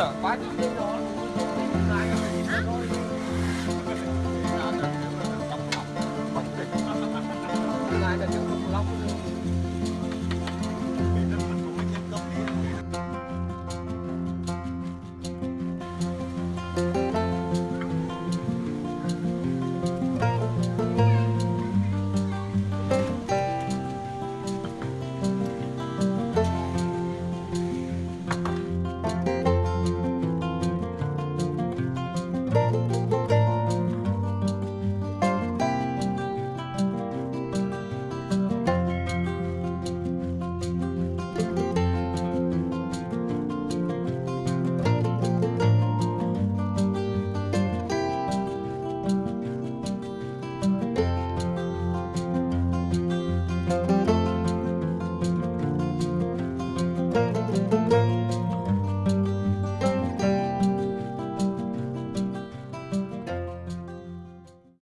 Bate.